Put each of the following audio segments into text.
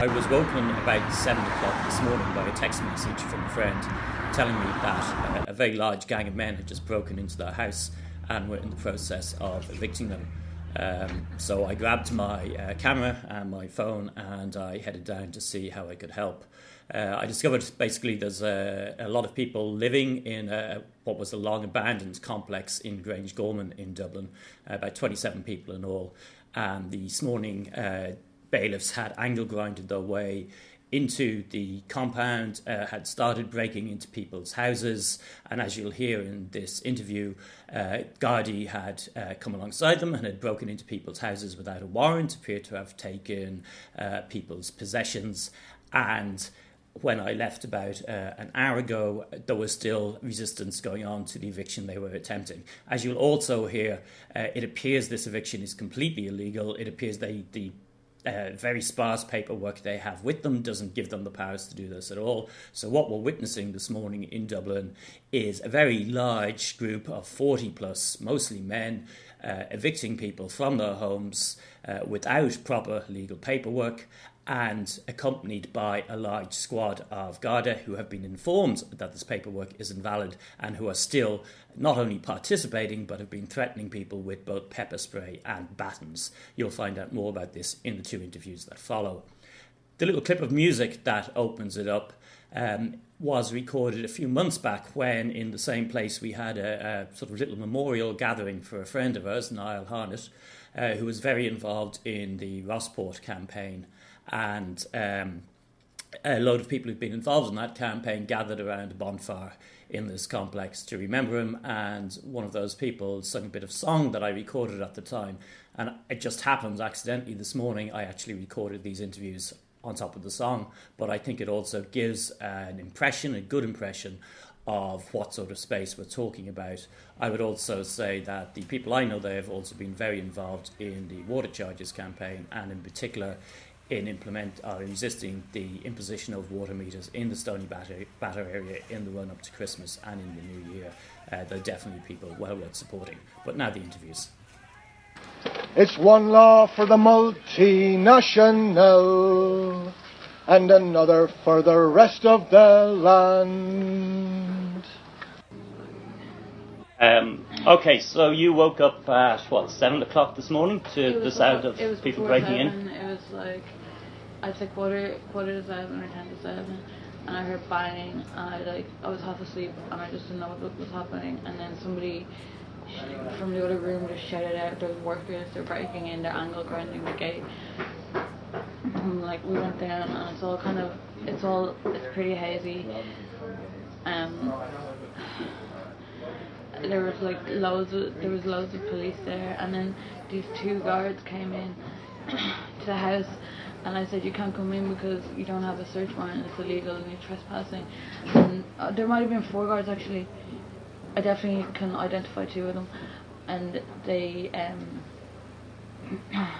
I was woken about 7 o'clock this morning by a text message from a friend telling me that a very large gang of men had just broken into their house and were in the process of evicting them. Um, so I grabbed my uh, camera and my phone and I headed down to see how I could help. Uh, I discovered basically there's a, a, lot of people living in a, what was a long abandoned complex in Grangegorman in Dublin, uh, about 27 people in all. And this morning, uh, bailiffs had angle grinded their way into the compound, uh, had started breaking into people's houses, and as you'll hear in this interview, uh, Gardaí had uh, come alongside them and had broken into people's houses without a warrant, appeared to have taken uh, people's possessions, and when I left about uh, an hour ago, there was still resistance going on to the eviction they were attempting. As you'll also hear, uh, it appears this eviction is completely illegal. It appears they, the uh, very sparse paperwork they have with them doesn't give them the powers to do this at all. So, what we're witnessing this morning in Dublin is a very large group of 40 plus, mostly men, uh, evicting people from their homes uh, without proper legal paperwork and accompanied by a large squad of Garda who have been informed that this paperwork is invalid and who are still not only participating but have been threatening people with both pepper spray and batons. You'll find out more about this in the two interviews that follow. The little clip of music that opens it up um, was recorded a few months back when, in the same place, we had a, a sort of little memorial gathering for a friend of ours, Niall Harnett, uh, who was very involved in the Rossport campaign and um, a load of people who've been involved in that campaign gathered around a bonfire in this complex to remember him. And one of those people sung a bit of song that I recorded at the time. And it just happens accidentally this morning, I actually recorded these interviews on top of the song. But I think it also gives an impression, a good impression of what sort of space we're talking about. I would also say that the people I know there have also been very involved in the water charges campaign and in particular in implement or resisting the imposition of water meters in the Stoneybatter, Batter area in the run up to Christmas and in the new year. Uh, they're definitely people well worth supporting. But now the interviews. It's one law for the multinational and another for the rest of the land. Um, okay, so you woke up at what seven o'clock this morning to the sound of people breaking seven. in. It was like I'd say quarter quarter to seven or ten to seven, and I heard banging, and I like I was half asleep, and I just didn't know what was happening, and then somebody from the other room just shouted out, "There's workers! They're breaking in! They're angle grinding the gate." And like we went down, and it's all kind of it's all it's pretty hazy. Um, there was like loads of there was loads of police there, and then these two guards came in to the house and I said you can't come in because you don't have a search warrant. It's illegal and you're trespassing. And uh, there might have been four guards actually. I definitely can identify two of them. And they um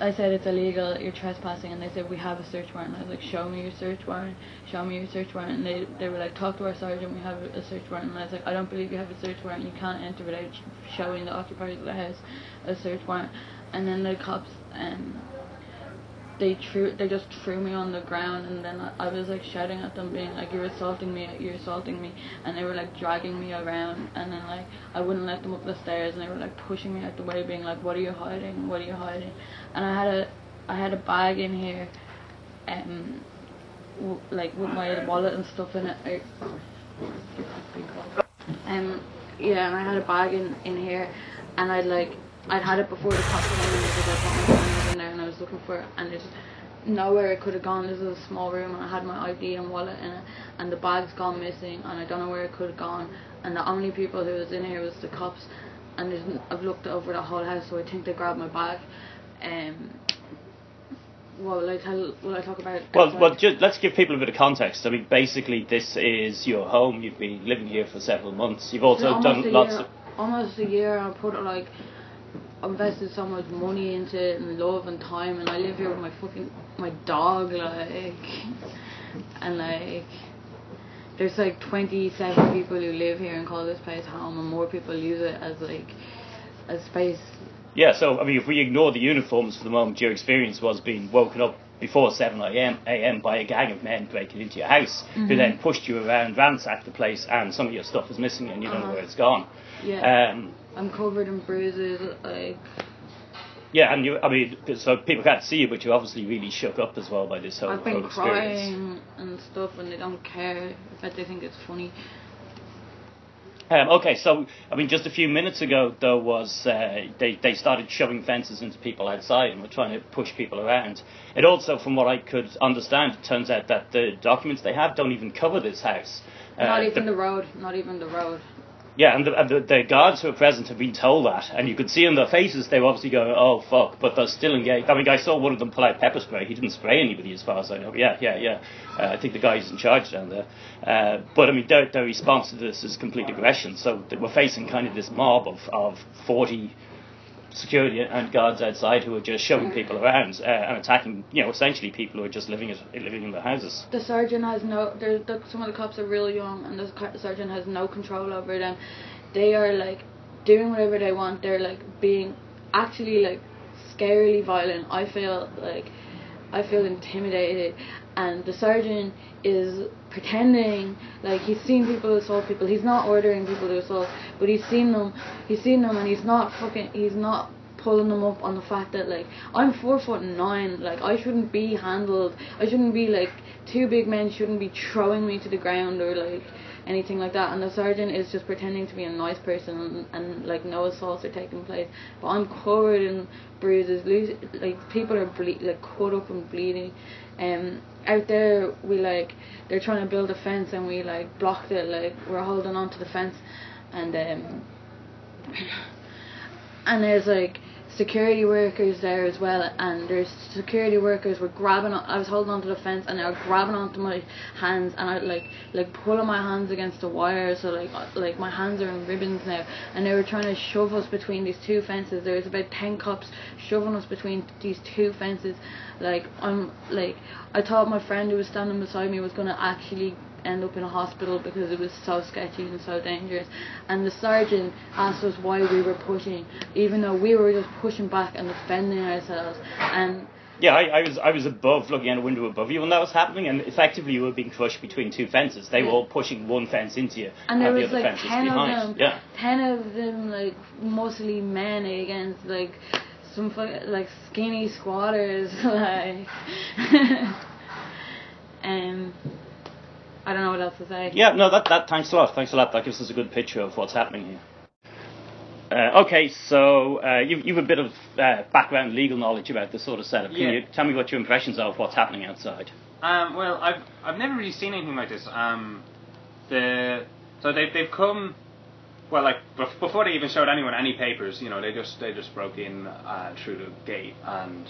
I said it's illegal, you're trespassing, and they said we have a search warrant. And I was like, show me your search warrant, show me your search warrant. And they, they were like, talk to our sergeant, we have a search warrant. And I was like, I don't believe you have a search warrant, you can't enter without showing the occupiers of the house a search warrant. And then the cops um, they threw they just threw me on the ground and then I, was like shouting at them being like you're assaulting me you're assaulting me and they were like dragging me around and then like I wouldn't let them up the stairs and they were like pushing me out the way being like what are you hiding? What are you hiding? And I had a I had a bag in here um w- like with my wallet and stuff in it. Um yeah and I had a bag in in here and I'd like I'd had it before the cops came in because I put my there and I was looking for it and there's nowhere it could have gone. This is a small room and I had my ID and wallet in it and the bag's gone missing and I don't know where it could have gone and the only people who was in here was the cops and there's, I've looked over the whole house so I think they grabbed my bag. Um, what will I tell? Will I talk about? Well, well, just, let's give people a bit of context. I mean, basically, this is your home. You've been living here for several months. You've also done lots year, of almost a year. I put it like invested so much money into it and love and time and I live here with my fucking my dog like and like there's like 27 people who live here and call this place home and more people use it as like a space. Yeah so I mean if we ignore the uniforms for the moment your experience was being woken up before 7 a.m. a.m. by a gang of men breaking into your house Mm-hmm. who then pushed you around, ransacked the place, and some of your stuff is missing and you don't know Uh-huh. where it's gone. Yeah. Um, I'm covered in bruises. Like yeah, and you, I mean, so people can't see you, but you're obviously really shook up as well by this whole, I've been whole experience. crying and stuff, and they don't care. In fact, they think it's funny. Um, okay, so I mean, just a few minutes ago, there was uh, they they started shoving fences into people outside and were trying to push people around. It also, from what I could understand, it turns out that the documents they have don't even cover this house. Uh, not even the road. Not even the road. Yeah, and, the, and the, the guards who were present have been told that, and you could see in their faces they were obviously going, "Oh fuck," but they're still engaged. I mean, I saw one of them pull out pepper spray. He didn't spray anybody, as far as I know. Yeah, yeah, yeah. Uh, I think the guy's in charge down there. Uh, but I mean, their, their response to this is complete aggression. So we're facing kind of this mob of of forty security and guards outside who are just shoving people around uh, and attacking, you know, essentially people who are just living at, living in their houses. The sergeant has no. The, some of the cops are really young, and the sergeant has no control over them. They are like doing whatever they want. They're like being actually like scarily violent. I feel like I feel intimidated, and the sergeant is pretending like he's seen people assault people. He's not ordering people to assault, but he's seen them. He's seen them, and he's not fucking. He's not pulling them up on the fact that like I'm four foot nine. Like I shouldn't be handled. I shouldn't be like two big men shouldn't be throwing me to the ground or like anything like that. And the sergeant is just pretending to be a nice person and, and like no assaults are taking place. But I'm covered in bruises. Like people are ble- like cut up and bleeding. Um, out there we like they're trying to build a fence and we like blocked it. Like we're holding on to the fence, and um, and there's like security workers there as well and there's security workers were grabbing on, I was holding onto the fence and they were grabbing onto my hands and I like like pulling my hands against the wire so like uh, like my hands are in ribbons now and they were trying to shove us between these two fences. There was about 10 cops shoving us between these two fences. Like I'm like I thought my friend who was standing beside me was going to actually end up in a hospital because it was so sketchy and so dangerous. And the sergeant asked us why we were pushing, even though we were just pushing back and defending ourselves. And Yeah, I, I was I was above, looking out a window above you when that was happening, and effectively you were being crushed between two fences. They were all pushing one fence into you, and there the was other like fence of behind. them, Yeah. ten of them like mostly men against like some fu- like skinny squatters, like. um, I don't know what else to say. Yeah, no, that, that thanks a lot. Thanks a lot. That gives us a good picture of what's happening here. Uh, okay, so uh, you you've a bit of uh, background legal knowledge about this sort of setup. Can Yeah. you tell me what your impressions are of what's happening outside? Um, well, I've I've never really seen anything like this. Um, the so they've they've come. Well, like bef- before they even showed anyone any papers, you know, they just they just broke in uh, through the gate, and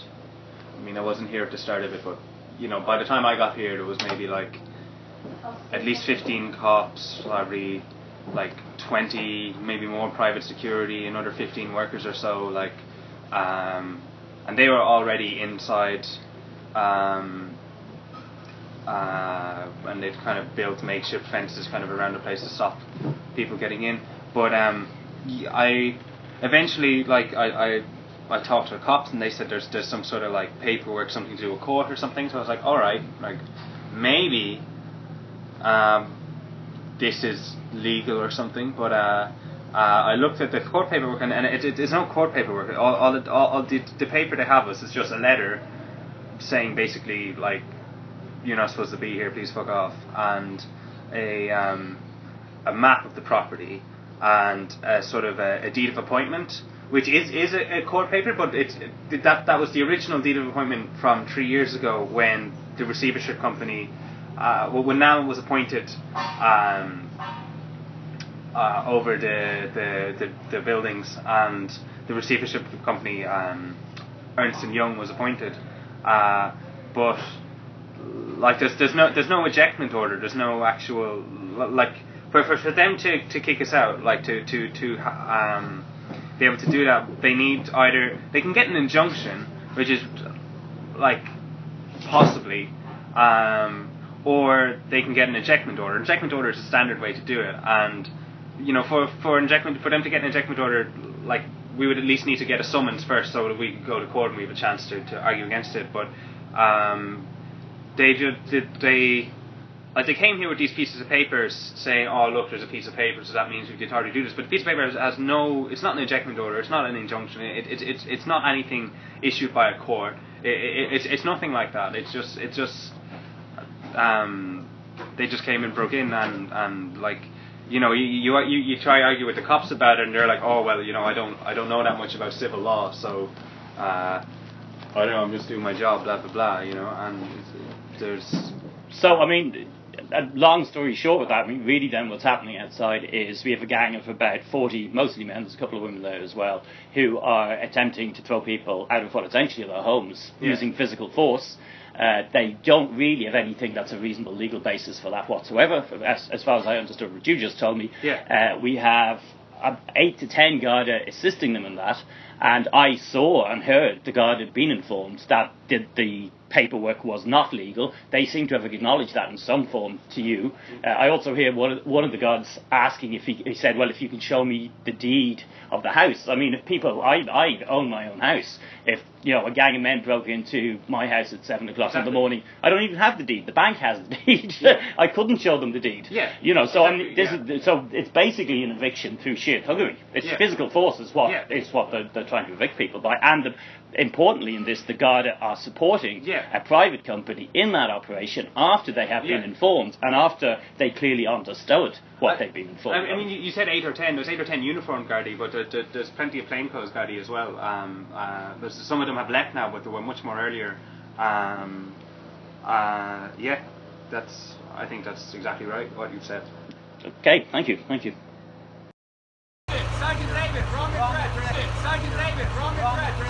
I mean, I wasn't here at the start of it, but you know, by the time I got here, there was maybe like at least fifteen cops, probably like twenty, maybe more private security, another fifteen workers or so, like, um, and they were already inside. Um, uh, and they'd kind of built makeshift fences kind of around the place to stop people getting in. But um, I eventually like I, I I talked to the cops and they said there's there's some sort of like paperwork, something to do with court or something. So I was like, all right, like maybe um, this is legal or something. But uh, uh, I looked at the court paperwork and, and it, it, it's not court paperwork. All all, it, all, all the, the paper they have us is just a letter saying basically like you're not supposed to be here, please fuck off, and a um, a map of the property and a sort of a, a deed of appointment, which is is a, a court paper, but it's it, that that was the original deed of appointment from three years ago when the receivership company, uh, when Nallen was appointed. Um, uh, over the, the, the, the buildings and the receivership company um, Ernst and Young was appointed, uh, but like there's there's no there's no ejectment order. There's no actual like for for, for them to, to kick us out, like to to to um, be able to do that, they need either they can get an injunction, which is like possibly, um, or they can get an ejectment order. Ejectment order is a standard way to do it, and you know for for injectment for them to get an ejectment order, like we would at least need to get a summons first, so that we could go to court and we have a chance to, to argue against it. But Um, they did they like they came here with these pieces of papers saying, "Oh, look, there's a piece of paper, so that means we can to do this." But the piece of paper has, has no. It's not an ejectment order. It's not an injunction. It, it, it's it's not anything issued by a court. It, it, it's it's nothing like that. It's just it's just um, they just came and broke in and and like you know you, you you try to argue with the cops about it and they're like, "Oh well, you know I don't I don't know that much about civil law, so." Uh, I don't know. I'm just doing my job, blah blah blah. You know, and there's So, I mean, a long story short with that, I mean, really then what's happening outside is we have a gang of about 40, mostly men, there's a couple of women there as well, who are attempting to throw people out of what essentially are their homes Yeah. using physical force. Uh, they don't really have anything that's a reasonable legal basis for that whatsoever, as, as far as I understood what you just told me. Yeah. Uh, we have uh, eight to ten Garda assisting them in that, and I saw and heard the guard had been informed that the, the paperwork was not legal. They seem to have acknowledged that in some form to you. Uh, I also hear one of, one of the guards asking if he, he said, "Well, if you can show me the deed of the house." I mean, if people, I, I own my own house. If you know a gang of men broke into my house at seven o'clock in the morning, I don't even have the deed. The bank has the deed. Yeah. I couldn't show them the deed. Yeah. You know, so I mean, this yeah. is so it's basically an eviction through sheer thuggery. It's Yeah. physical force is what Yeah. is what they're, they're trying to evict people by, and the, importantly in this, the Garda are supporting Yeah. a private company in that operation after they have been informed and after they clearly understood what I- they've been informed. I, I mean, you, said eight or ten. There's eight or ten uniformed Gardaí, but there, there, there's plenty of plainclothes Gardaí as well. Um, uh, there's, some of them have left now, but they were much more earlier. Um, uh, yeah, that's. I think that's exactly right what you've said. okay, thank you, thank you.